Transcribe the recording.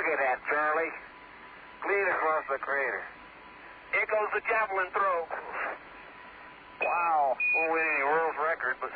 Look at that, Charlie. Clean across the crater. Here goes the javelin throw. Wow. Won't win any world's record, but